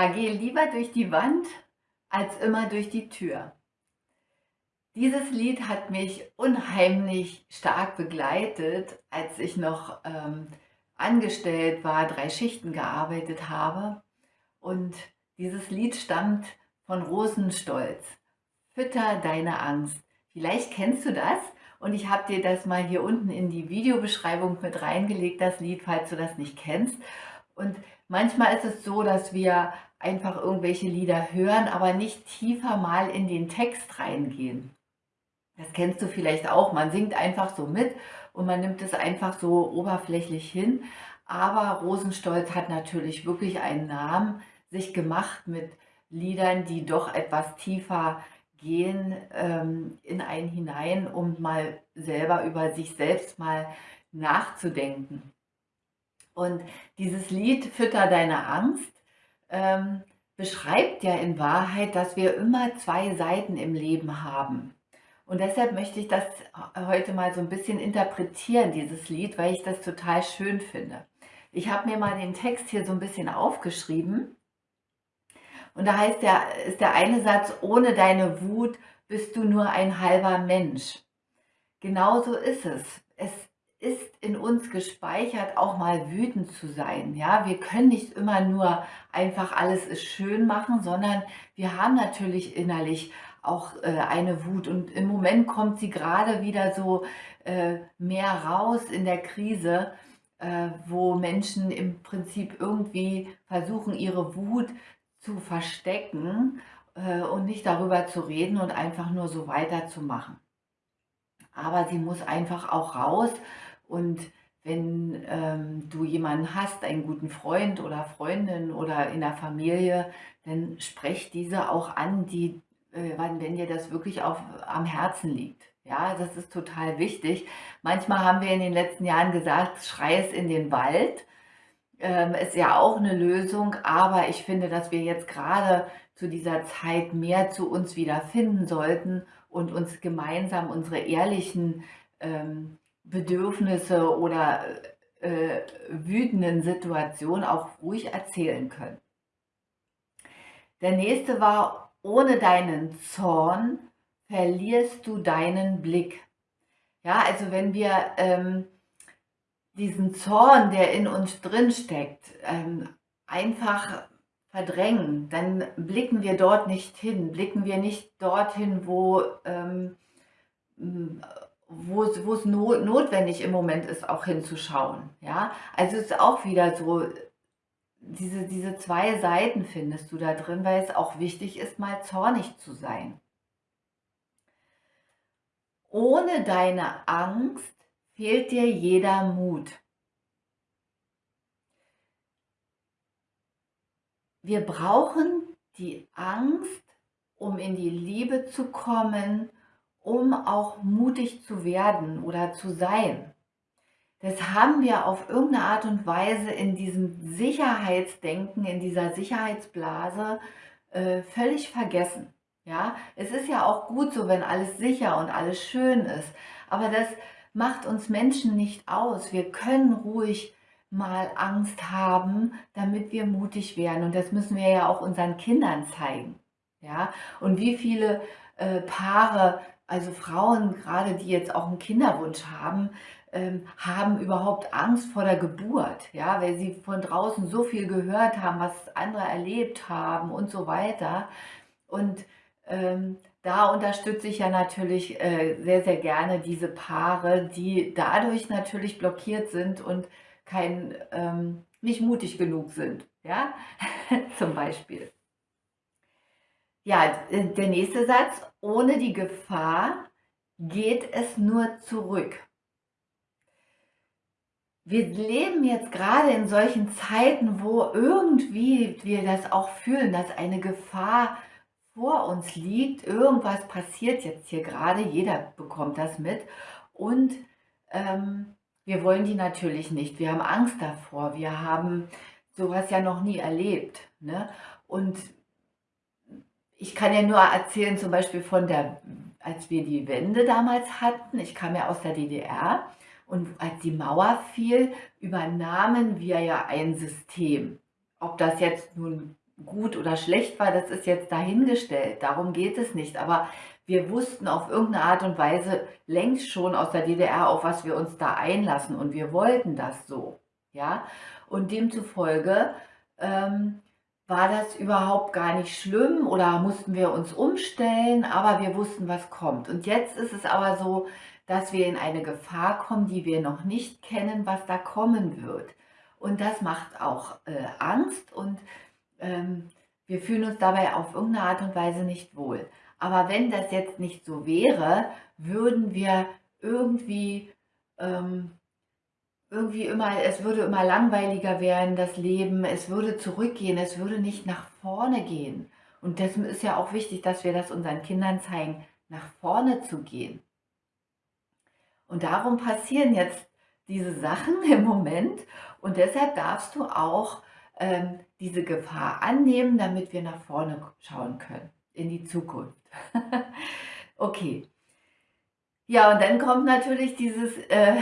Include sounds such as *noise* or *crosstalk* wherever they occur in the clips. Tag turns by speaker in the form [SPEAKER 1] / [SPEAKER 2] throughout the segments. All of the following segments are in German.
[SPEAKER 1] Ja, gehe lieber durch die Wand als immer durch die Tür. Dieses Lied hat mich unheimlich stark begleitet, als ich noch ähm, angestellt war, drei Schichten gearbeitet habe. Und dieses Lied stammt von Rosenstolz. Fütter deine Angst. Vielleicht kennst du das und ich habe dir das mal hier unten in die Videobeschreibung mit reingelegt, das Lied, falls du das nicht kennst. Und manchmal ist es so, dass wir einfach irgendwelche Lieder hören, aber nicht tiefer mal in den Text reingehen. Das kennst du vielleicht auch. Man singt einfach so mit und man nimmt es einfach so oberflächlich hin. Aber Rosenstolz hat natürlich wirklich einen Namen sich gemacht mit Liedern, die doch etwas tiefer gehen ähm, in einen hinein, um mal selber über sich selbst mal nachzudenken. Und dieses Lied Fütter deine Angst ähm, beschreibt ja in Wahrheit, dass wir immer zwei Seiten im Leben haben. Und deshalb möchte ich das heute mal so ein bisschen interpretieren, dieses Lied, weil ich das total schön finde. Ich habe mir mal den Text hier so ein bisschen aufgeschrieben. Und da heißt der, ist der eine Satz, ohne deine Wut bist du nur ein halber Mensch. Genauso ist es. Ist in uns gespeichert, auch mal wütend zu sein. Ja, wir können nicht immer nur einfach alles ist schön machen, sondern wir haben natürlich innerlich auch äh, eine Wut. Und im Moment kommt sie gerade wieder so äh, mehr raus in der Krise, äh, wo Menschen im Prinzip irgendwie versuchen, ihre Wut zu verstecken äh, und nicht darüber zu reden und einfach nur so weiterzumachen. Aber sie muss einfach auch raus und wenn ähm, du jemanden hast, einen guten Freund oder Freundin oder in der Familie, dann sprech diese auch an, die äh, wenn dir das wirklich auf, am Herzen liegt. Ja, das ist total wichtig. Manchmal haben wir in den letzten Jahren gesagt, schrei es in den Wald. Ähm, ist ja auch eine Lösung, aber ich finde, dass wir jetzt gerade zu dieser Zeit mehr zu uns wieder finden sollten und uns gemeinsam unsere ehrlichen ähm, Bedürfnisse oder äh, wütenden Situationen auch ruhig erzählen können. Der nächste war ohne deinen Zorn verlierst du deinen Blick. Ja, also wenn wir ähm, diesen Zorn, der in uns drin steckt, ähm, einfach verdrängen, dann blicken wir dort nicht hin, blicken wir nicht dorthin, wo, ähm, wo, es notwendig im Moment ist, auch hinzuschauen. Ja, also es ist auch wieder so, diese, diese zwei Seiten findest du da drin, weil es auch wichtig ist, mal zornig zu sein. Ohne deine Angst fehlt dir jeder Mut. Wir brauchen die Angst, um in die Liebe zu kommen, um auch mutig zu werden oder zu sein das haben wir auf irgendeine Art und Weise in diesem Sicherheitsdenken, in dieser Sicherheitsblase äh, völlig vergessen. Ja, es ist ja auch gut so, wenn alles sicher und alles schön ist, aber das macht uns Menschen nicht aus. Wir können ruhig mal Angst haben, damit wir mutig werden und das müssen wir ja auch unseren Kindern zeigen. Ja, und wie viele äh, Paare, also Frauen gerade, die jetzt auch einen Kinderwunsch haben, ähm, haben überhaupt Angst vor der Geburt, ja, weil sie von draußen so viel gehört haben, was andere erlebt haben und so weiter. Und ähm, da unterstütze ich ja natürlich äh, sehr, sehr gerne diese Paare, die dadurch natürlich blockiert sind und kein, ähm, nicht mutig genug sind, ja, *laughs* zum Beispiel. Ja, der nächste Satz, ohne die Gefahr geht es nur zurück. Wir leben jetzt gerade in solchen Zeiten, wo irgendwie wir das auch fühlen, dass eine Gefahr vor uns liegt. Irgendwas passiert jetzt hier gerade, jeder bekommt das mit. Und ähm, wir wollen die natürlich nicht. Wir haben Angst davor. Wir haben sowas ja noch nie erlebt. Ne? Und ich kann ja nur erzählen, zum Beispiel von der, als wir die Wende damals hatten. Ich kam ja aus der DDR. Und als die Mauer fiel, übernahmen wir ja ein System. Ob das jetzt nun gut oder schlecht war, das ist jetzt dahingestellt. Darum geht es nicht. Aber wir wussten auf irgendeine Art und Weise längst schon aus der DDR, auf was wir uns da einlassen. Und wir wollten das so. Ja? Und demzufolge ähm, war das überhaupt gar nicht schlimm oder mussten wir uns umstellen, aber wir wussten, was kommt. Und jetzt ist es aber so, dass wir in eine Gefahr kommen, die wir noch nicht kennen, was da kommen wird. Und das macht auch äh, Angst und ähm, wir fühlen uns dabei auf irgendeine Art und Weise nicht wohl. Aber wenn das jetzt nicht so wäre, würden wir irgendwie, ähm, irgendwie immer, es würde immer langweiliger werden, das Leben, es würde zurückgehen, es würde nicht nach vorne gehen. Und deswegen ist ja auch wichtig, dass wir das unseren Kindern zeigen, nach vorne zu gehen. Und darum passieren jetzt diese Sachen *laughs* im Moment und deshalb darfst du auch ähm, diese Gefahr annehmen, damit wir nach vorne schauen können, in die Zukunft. *laughs* okay. Ja, und dann kommt natürlich dieses, äh,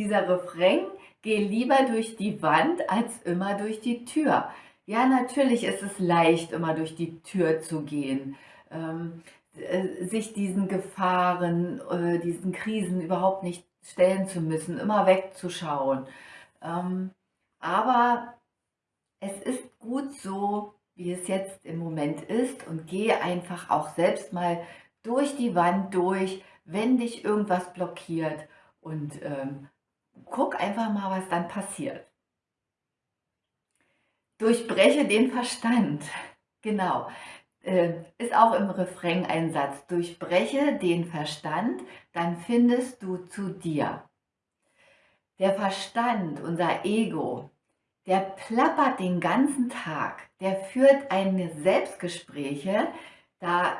[SPEAKER 1] dieser Refrain, geh lieber durch die Wand als immer durch die Tür. Ja, natürlich ist es leicht, immer durch die Tür zu gehen, ähm, äh, sich diesen Gefahren, äh, diesen Krisen überhaupt nicht stellen zu müssen, immer wegzuschauen. Ähm, aber es ist gut so, wie es jetzt im Moment ist und gehe einfach auch selbst mal durch die Wand durch, wenn dich irgendwas blockiert und ähm, guck einfach mal, was dann passiert. Durchbreche den Verstand. *laughs* Genau. Äh, ist auch im Refrain ein Satz. Durchbreche den Verstand, dann findest du zu dir. Der Verstand, unser Ego, der plappert den ganzen Tag, der führt eine Selbstgespräche, da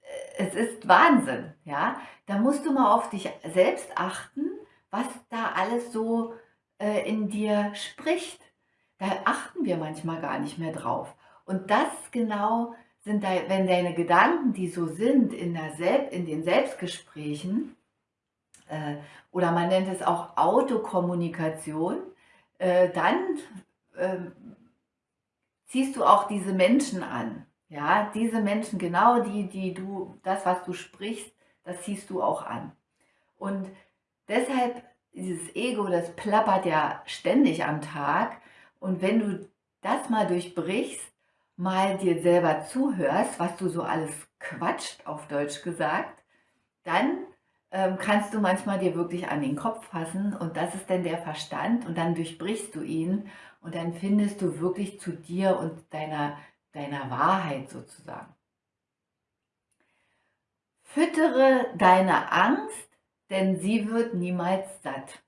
[SPEAKER 1] äh, es ist Wahnsinn, ja. Da musst du mal auf dich selbst achten, was da alles so äh, in dir spricht. Da achten wir manchmal gar nicht mehr drauf. Und das genau sind, da, wenn deine Gedanken, die so sind in, der Sel in den Selbstgesprächen, äh, oder man nennt es auch Autokommunikation, äh, dann äh, ziehst du auch diese Menschen an. Ja, diese Menschen, genau die, die du, das, was du sprichst, das ziehst du auch an. Und deshalb, dieses Ego, das plappert ja ständig am Tag. Und wenn du das mal durchbrichst, mal dir selber zuhörst, was du so alles quatscht, auf Deutsch gesagt, dann ähm, kannst du manchmal dir wirklich an den Kopf fassen und das ist dann der Verstand und dann durchbrichst du ihn und dann findest du wirklich zu dir und deiner, deiner Wahrheit sozusagen. Füttere deine Angst, denn sie wird niemals satt.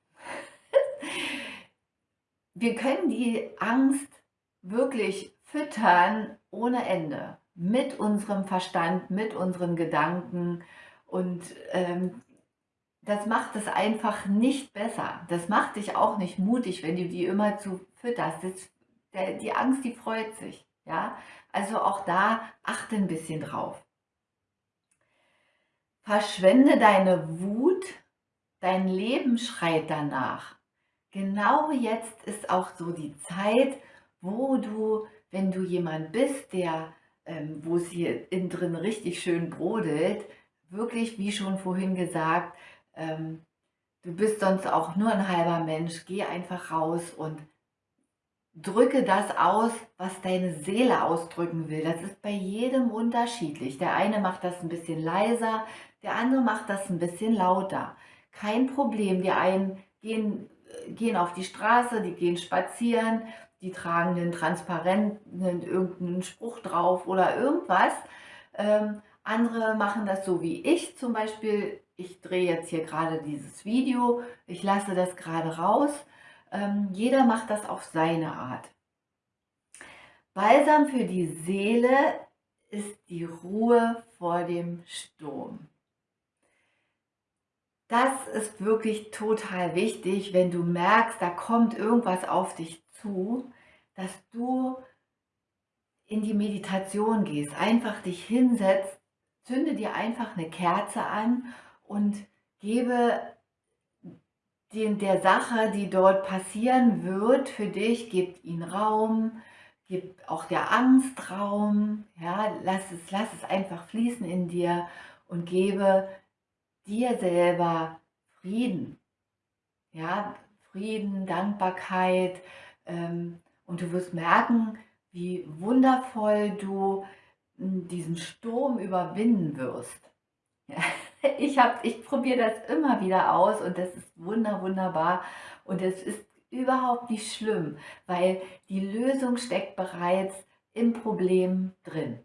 [SPEAKER 1] *laughs* Wir können die Angst wirklich füttern ohne Ende mit unserem Verstand, mit unseren Gedanken und ähm, das macht es einfach nicht besser. Das macht dich auch nicht mutig, wenn du die immer zu fütterst. Das, der, die Angst, die freut sich. Ja? Also auch da achte ein bisschen drauf. Verschwende deine Wut, dein Leben schreit danach. Genau jetzt ist auch so die Zeit, wo du, wenn du jemand bist, der, ähm, wo es hier innen drin richtig schön brodelt, wirklich, wie schon vorhin gesagt, ähm, du bist sonst auch nur ein halber Mensch, geh einfach raus und drücke das aus, was deine Seele ausdrücken will. Das ist bei jedem unterschiedlich. Der eine macht das ein bisschen leiser, der andere macht das ein bisschen lauter. Kein Problem. Die einen gehen, gehen auf die Straße, die gehen spazieren, die tragen einen transparenten, irgendeinen Spruch drauf oder irgendwas. Ähm, andere machen das so wie ich zum Beispiel ich drehe jetzt hier gerade dieses Video, ich lasse das gerade raus. Ähm, jeder macht das auf seine Art. Balsam für die Seele ist die Ruhe vor dem Sturm. Das ist wirklich total wichtig, wenn du merkst, da kommt irgendwas auf dich zu, dass du in die Meditation gehst, einfach dich hinsetzt, zünde dir einfach eine Kerze an und gebe den, der Sache, die dort passieren wird, für dich, gib ihn Raum, gib auch der Angst Raum, ja, lass es, lass es einfach fließen in dir und gebe dir selber Frieden, ja, Frieden, Dankbarkeit ähm, und du wirst merken, wie wundervoll du hm, diesen Sturm überwinden wirst. *laughs* Ich ich probiere das immer wieder aus und das ist wunder, wunderbar und es ist überhaupt nicht schlimm, weil die Lösung steckt bereits im Problem drin.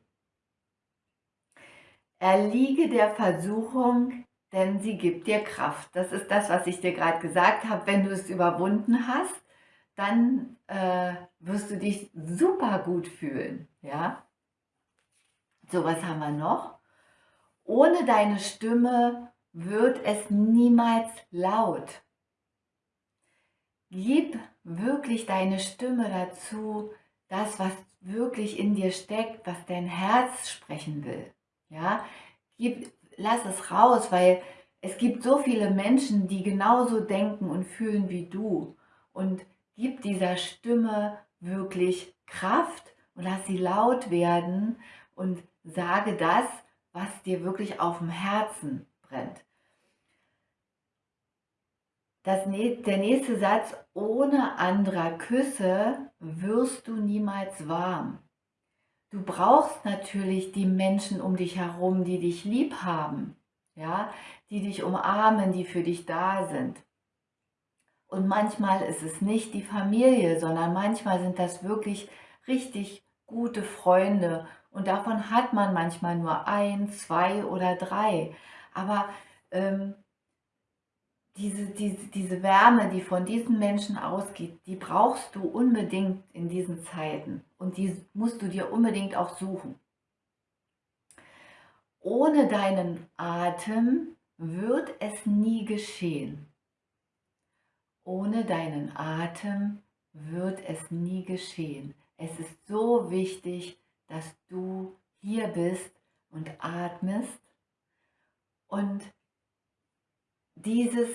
[SPEAKER 1] Erliege der Versuchung, denn sie gibt dir Kraft. Das ist das, was ich dir gerade gesagt habe. Wenn du es überwunden hast, dann äh, wirst du dich super gut fühlen. Ja? So, was haben wir noch? Ohne deine Stimme wird es niemals laut. Gib wirklich deine Stimme dazu, das, was wirklich in dir steckt, was dein Herz sprechen will. Ja, Gib, lass es raus, weil es gibt so viele Menschen, die genauso denken und fühlen wie du. Und gib dieser Stimme wirklich Kraft und lass sie laut werden und sage das, was dir wirklich auf dem Herzen brennt. Das, der nächste Satz, ohne anderer Küsse wirst du niemals warm. Du brauchst natürlich die Menschen um dich herum, die dich lieb haben, ja, die dich umarmen, die für dich da sind. Und manchmal ist es nicht die Familie, sondern manchmal sind das wirklich richtig gute Freunde. Und davon hat man manchmal nur ein, zwei oder drei. Aber ähm, diese, diese, diese Wärme, die von diesen Menschen ausgeht, die brauchst du unbedingt in diesen Zeiten und die musst du dir unbedingt auch suchen. Ohne deinen Atem wird es nie geschehen. Ohne deinen Atem wird es nie geschehen. Es ist so wichtig, dass du hier bist und atmest und dieses,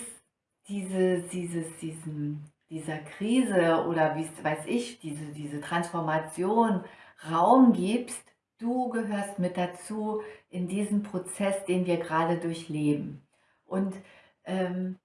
[SPEAKER 1] diese, dieses, diesen, dieser Krise oder wie weiß ich, diese, diese Transformation Raum gibst, du gehörst mit dazu in diesem Prozess, den wir gerade durchleben. Und ähm,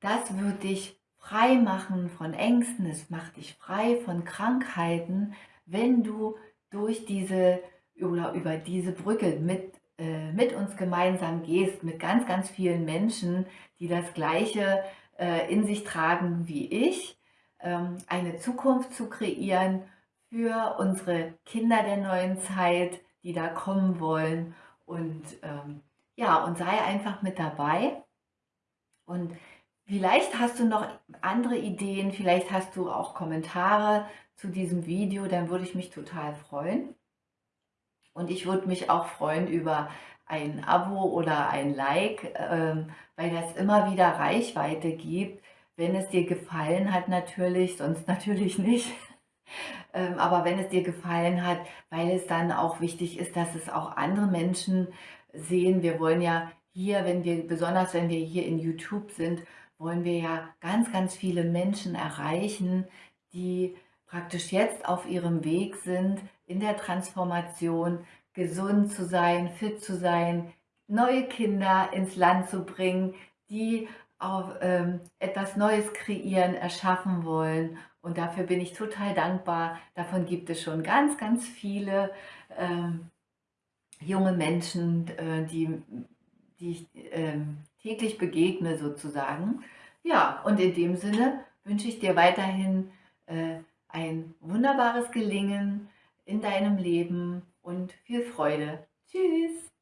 [SPEAKER 1] das wird dich frei machen von Ängsten, es macht dich frei von Krankheiten, wenn du durch diese oder über diese Brücke mit äh, mit uns gemeinsam gehst, mit ganz, ganz vielen Menschen, die das Gleiche äh, in sich tragen wie ich, ähm, eine Zukunft zu kreieren für unsere Kinder der neuen Zeit, die da kommen wollen. Und ähm, ja, und sei einfach mit dabei. Und vielleicht hast du noch andere Ideen, vielleicht hast du auch Kommentare zu diesem Video, dann würde ich mich total freuen. Und ich würde mich auch freuen über ein Abo oder ein Like, ähm, weil das immer wieder Reichweite gibt. Wenn es dir gefallen hat natürlich, sonst *laughs* natürlich nicht. Ähm, aber wenn es dir gefallen hat, weil es dann auch wichtig ist, dass es auch andere Menschen sehen. Wir wollen ja hier, wenn wir, besonders wenn wir hier in YouTube sind, wollen wir ja ganz, ganz viele Menschen erreichen, die praktisch jetzt auf ihrem Weg sind, in der Transformation gesund zu sein, fit zu sein, neue Kinder ins Land zu bringen, die auch ähm, etwas Neues kreieren, erschaffen wollen. Und dafür bin ich total dankbar. Davon gibt es schon ganz, ganz viele ähm, junge Menschen, äh, die, die ich äh, täglich begegne sozusagen. Ja, und in dem Sinne wünsche ich dir weiterhin äh, ein wunderbares Gelingen in deinem Leben und viel Freude. Tschüss!